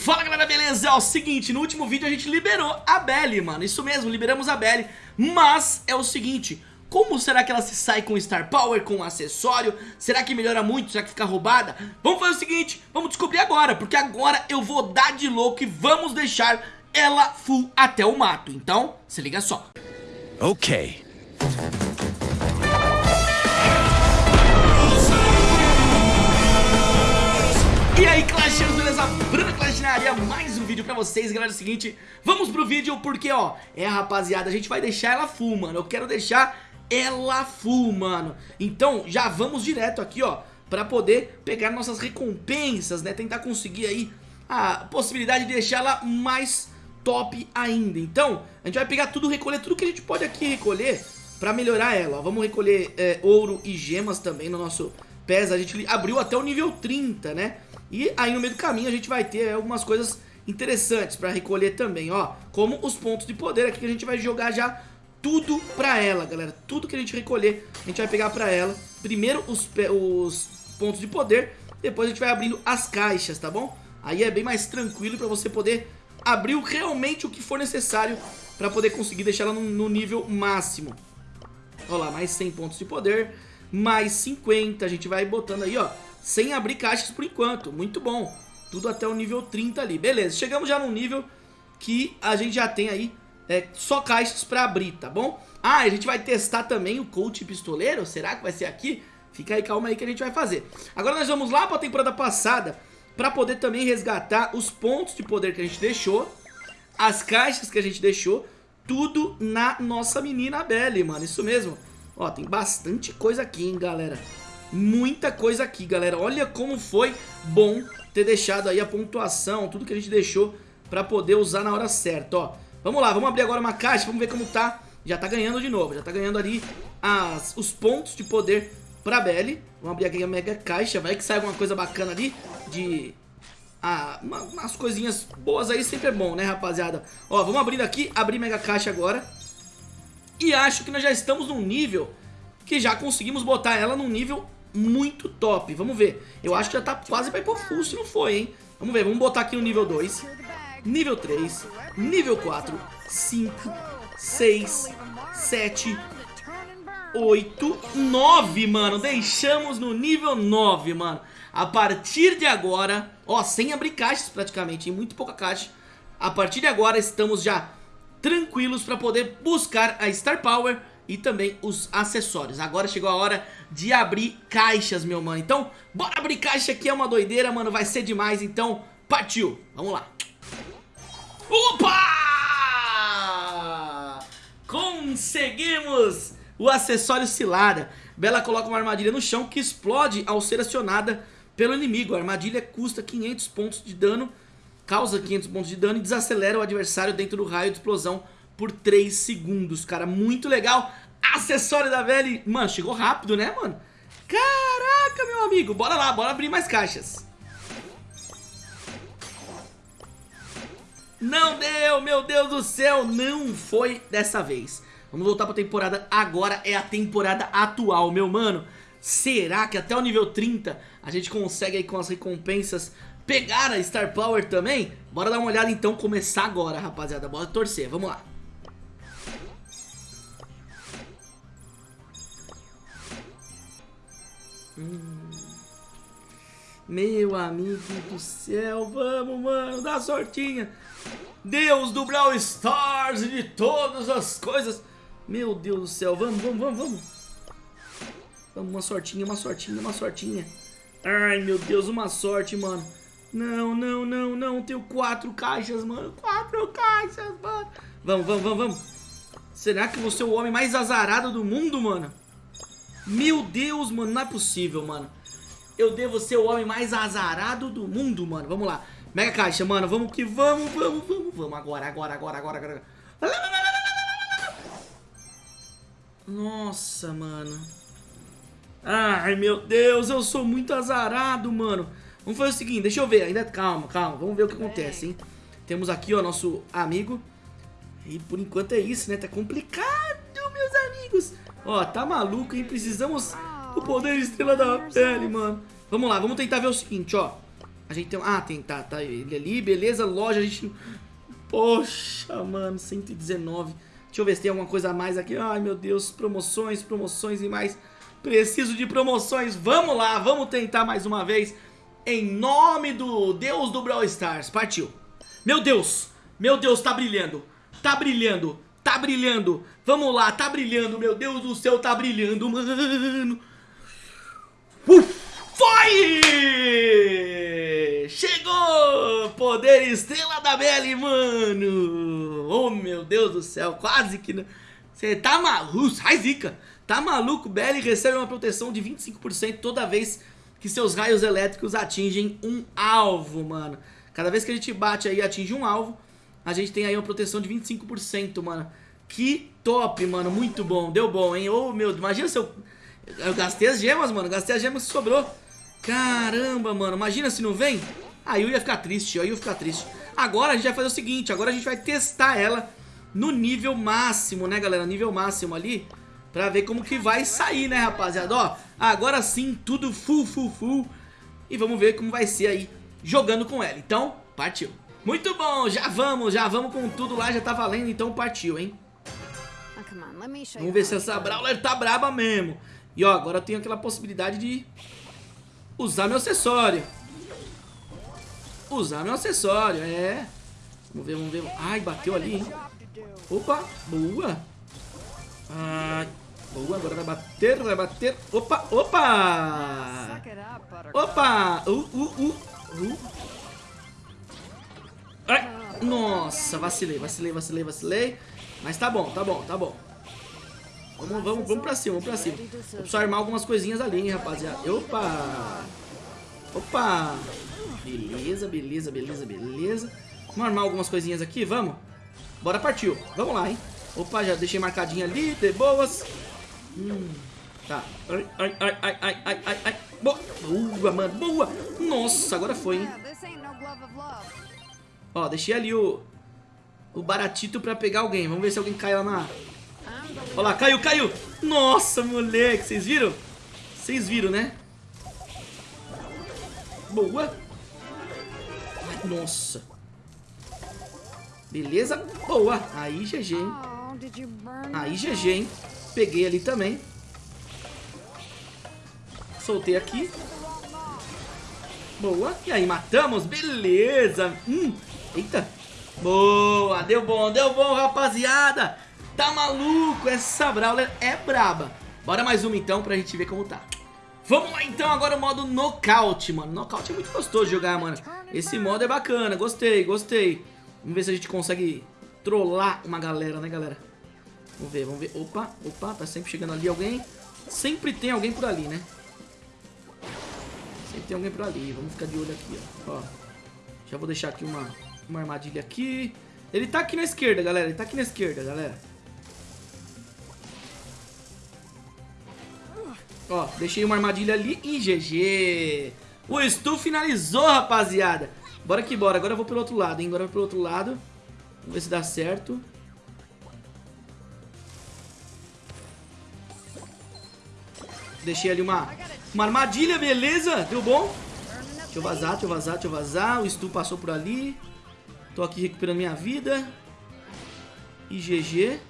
Fala galera, beleza? É o seguinte, no último vídeo a gente liberou a Belly, mano Isso mesmo, liberamos a Belly Mas é o seguinte, como será que ela se sai com Star Power, com acessório? Será que melhora muito? Será que fica roubada? Vamos fazer o seguinte, vamos descobrir agora Porque agora eu vou dar de louco e vamos deixar ela full até o mato Então, se liga só Ok aí, Clashers, beleza? Bruno Clash na área, mais um vídeo pra vocês, galera, é o seguinte Vamos pro vídeo porque, ó, é, rapaziada, a gente vai deixar ela full, mano. Eu quero deixar ela full, mano. Então, já vamos direto aqui, ó Pra poder pegar nossas recompensas, né? Tentar conseguir aí a possibilidade de deixar ela mais top ainda. Então, a gente vai pegar tudo, recolher tudo que a gente pode aqui recolher Pra melhorar ela, ó. Vamos recolher é, ouro e gemas também no nosso PES A gente abriu até o nível 30, né e aí no meio do caminho a gente vai ter algumas coisas interessantes pra recolher também, ó. Como os pontos de poder aqui que a gente vai jogar já tudo pra ela, galera. Tudo que a gente recolher, a gente vai pegar pra ela. Primeiro os, os pontos de poder, depois a gente vai abrindo as caixas, tá bom? Aí é bem mais tranquilo pra você poder abrir realmente o que for necessário pra poder conseguir deixar ela no, no nível máximo. Olha lá, mais 100 pontos de poder, mais 50, a gente vai botando aí, ó sem abrir caixas por enquanto. Muito bom. Tudo até o nível 30 ali. Beleza, chegamos já num nível que a gente já tem aí é, só caixas pra abrir, tá bom? Ah, a gente vai testar também o coach pistoleiro. Será que vai ser aqui? Fica aí, calma aí que a gente vai fazer. Agora nós vamos lá pra temporada passada pra poder também resgatar os pontos de poder que a gente deixou, as caixas que a gente deixou, tudo na nossa menina Belly, mano. Isso mesmo. Ó, tem bastante coisa aqui, hein, galera muita coisa aqui, galera. Olha como foi bom ter deixado aí a pontuação, tudo que a gente deixou pra poder usar na hora certa, ó. Vamos lá, vamos abrir agora uma caixa, vamos ver como tá. Já tá ganhando de novo, já tá ganhando ali as, os pontos de poder pra Belly. Vamos abrir aqui a mega caixa, vai que sai alguma coisa bacana ali de... Ah, uma, umas coisinhas boas aí sempre é bom, né, rapaziada? Ó, vamos abrindo aqui, abrir mega caixa agora. E acho que nós já estamos num nível que já conseguimos botar ela num nível muito top. Vamos ver. Eu acho que já tá quase pra ir pro full se não foi, hein? Vamos ver, vamos botar aqui no nível 2, nível 3, nível 4, 5, 6, 7, 8, 9, mano. Deixamos no nível 9, mano. A partir de agora, ó, sem abrir caixas praticamente, em muito pouca caixa. A partir de agora estamos já tranquilos pra poder buscar a Star Power e também os acessórios. Agora chegou a hora de abrir caixas, meu mano. Então, bora abrir caixa que é uma doideira, mano. Vai ser demais, então partiu. Vamos lá. Opa! Conseguimos o acessório cilada. Bela coloca uma armadilha no chão que explode ao ser acionada pelo inimigo. A armadilha custa 500 pontos de dano, causa 500 pontos de dano e desacelera o adversário dentro do raio de explosão por 3 segundos, cara, muito legal. Acessório da velha, mano, chegou rápido, né, mano? Caraca, meu amigo, bora lá, bora abrir mais caixas. Não deu, meu Deus do céu, não foi dessa vez. Vamos voltar pra temporada, agora é a temporada atual, meu mano. Será que até o nível 30 a gente consegue aí com as recompensas pegar a Star Power também? Bora dar uma olhada então, começar agora, rapaziada, bora torcer, vamos lá. Hum. Meu amigo do céu, vamos, mano, dá sortinha. Deus do Brawl Stars e de todas as coisas. Meu Deus do céu, vamos, vamos, vamos, vamos. Vamos, uma sortinha, uma sortinha, uma sortinha. Ai, meu Deus, uma sorte, mano. Não, não, não, não. Tenho quatro caixas, mano. Quatro caixas, mano. Vamos, vamos, vamos, vamos. Será que você é o homem mais azarado do mundo, mano? Meu Deus, mano, não é possível, mano. Eu devo ser o homem mais azarado do mundo, mano. Vamos lá. Mega caixa, mano. Vamos que vamos, vamos, vamos, vamos. Agora, agora, agora, agora, agora. Nossa, mano. Ai, meu Deus, eu sou muito azarado, mano. Vamos fazer o seguinte, deixa eu ver. Ainda calma, calma. Vamos ver o que acontece, hein. Temos aqui, ó, nosso amigo. E por enquanto é isso, né? Tá complicado, meus amigos. Ó, tá maluco, hein? Precisamos do poder estrela da pele, mano. Vamos lá, vamos tentar ver o seguinte, ó. A gente tem... Ah, tem, tá, tá ele ali, beleza, loja, a gente... Poxa, mano, 119. Deixa eu ver se tem alguma coisa a mais aqui. Ai, meu Deus, promoções, promoções e mais. Preciso de promoções. Vamos lá, vamos tentar mais uma vez. Em nome do Deus do Brawl Stars. Partiu. Meu Deus, meu Deus, tá brilhando. Tá brilhando, tá brilhando. Vamos lá, tá brilhando. Meu Deus do céu, tá brilhando, mano. Uf, foi! Chegou! Poder Estrela da Belly, mano! Oh, meu Deus do céu, quase que... Você tá maluco? Sai, zica! Tá maluco? Belly recebe uma proteção de 25% toda vez que seus raios elétricos atingem um alvo, mano. Cada vez que a gente bate aí atinge um alvo, a gente tem aí uma proteção de 25%, mano. Que top, mano. Muito bom. Deu bom, hein? Ô, oh, meu... Imagina se eu... Eu gastei as gemas, mano. Gastei as gemas que sobrou. Caramba, mano. Imagina se não vem. Aí eu ia ficar triste, aí eu ia ficar triste. Agora a gente vai fazer o seguinte, agora a gente vai testar ela no nível máximo, né, galera? Nível máximo ali, pra ver como que vai sair, né, rapaziada? Ó, agora sim, tudo full, full, full. E vamos ver como vai ser aí jogando com ela. Então, partiu. Muito bom, já vamos, já vamos com tudo lá, já tá valendo, então partiu, hein? Vamos ver se essa Brawler tá braba mesmo. E ó, agora eu tenho aquela possibilidade de usar meu acessório. Usar meu acessório, é. Vamos ver, vamos ver. Ai, bateu ali, hein? Opa, boa. Ai, boa, agora vai bater, vai bater. Opa, opa. Opa. Uh, uh, uh, uh. Ai, nossa, vacilei, vacilei, vacilei, vacilei. Mas tá bom, tá bom, tá bom. Vamos, vamos, vamos pra cima, vamos pra cima. Vou precisar armar algumas coisinhas ali, hein, rapaziada. Opa! Opa! Beleza, beleza, beleza, beleza. Vamos armar algumas coisinhas aqui, vamos? Bora partiu. Vamos lá, hein? Opa, já deixei marcadinha ali, de boas. Hum, tá. Ai, ai, ai, ai, ai, ai, ai, ai. Boa, mano, boa. Nossa, agora foi, hein? Ó, deixei ali o, o baratito pra pegar alguém. Vamos ver se alguém cai lá na... Olha lá, caiu, caiu. Nossa, moleque, vocês viram? Vocês viram, né? Boa. Nossa. Beleza? Boa. Aí, GG, hein? Aí, GG, hein? Peguei ali também. Soltei aqui. Boa. E aí, matamos. Beleza. Hum. Eita. Boa. Deu bom, deu bom, rapaziada. Tá maluco? Essa Brawler é braba. Bora mais uma, então, pra gente ver como tá. Vamos lá então, agora o modo nocaute, mano. Nocaute é muito gostoso de jogar, mano. Esse modo é bacana, gostei, gostei. Vamos ver se a gente consegue trollar uma galera, né, galera? Vamos ver, vamos ver. Opa, opa, tá sempre chegando ali alguém. Sempre tem alguém por ali, né? Sempre tem alguém por ali. Vamos ficar de olho aqui, ó. ó. Já vou deixar aqui uma, uma armadilha aqui. Ele tá aqui na esquerda, galera. Ele tá aqui na esquerda, galera. Ó, deixei uma armadilha ali e GG. O Stu finalizou, rapaziada. Bora que bora. Agora eu vou pelo outro lado, hein? Agora eu vou pelo outro lado. Vamos ver se dá certo. Deixei ali uma, uma armadilha, beleza? Deu bom? Deixa eu vazar, deixa eu vazar, deixa eu vazar. O Stu passou por ali. Tô aqui recuperando minha vida. E GG.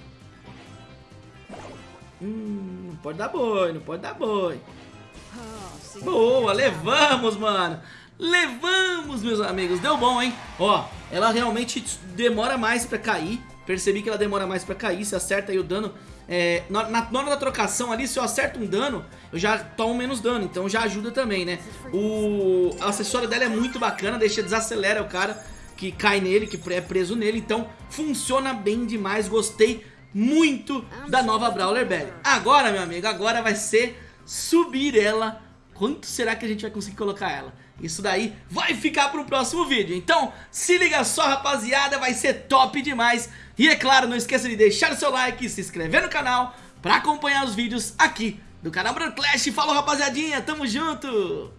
Hum, não pode dar boi, não pode dar boi. Boa, levamos, mano. Levamos, meus amigos. Deu bom, hein? Ó, ela realmente demora mais pra cair. Percebi que ela demora mais pra cair. Se acerta aí o dano. É, na, na, hora da trocação ali, se eu acerto um dano, eu já tomo menos dano. Então já ajuda também, né? O acessório dela é muito bacana. Deixa, desacelera o cara que cai nele, que é preso nele. Então funciona bem demais. Gostei muito da nova Brawler Berry. Agora, meu amigo, agora vai ser subir ela. Quanto será que a gente vai conseguir colocar ela? Isso daí vai ficar para o próximo vídeo. Então, se liga só, rapaziada, vai ser top demais. E é claro, não esqueça de deixar o seu like e se inscrever no canal para acompanhar os vídeos aqui do canal Clash. Falou, rapaziadinha, tamo junto!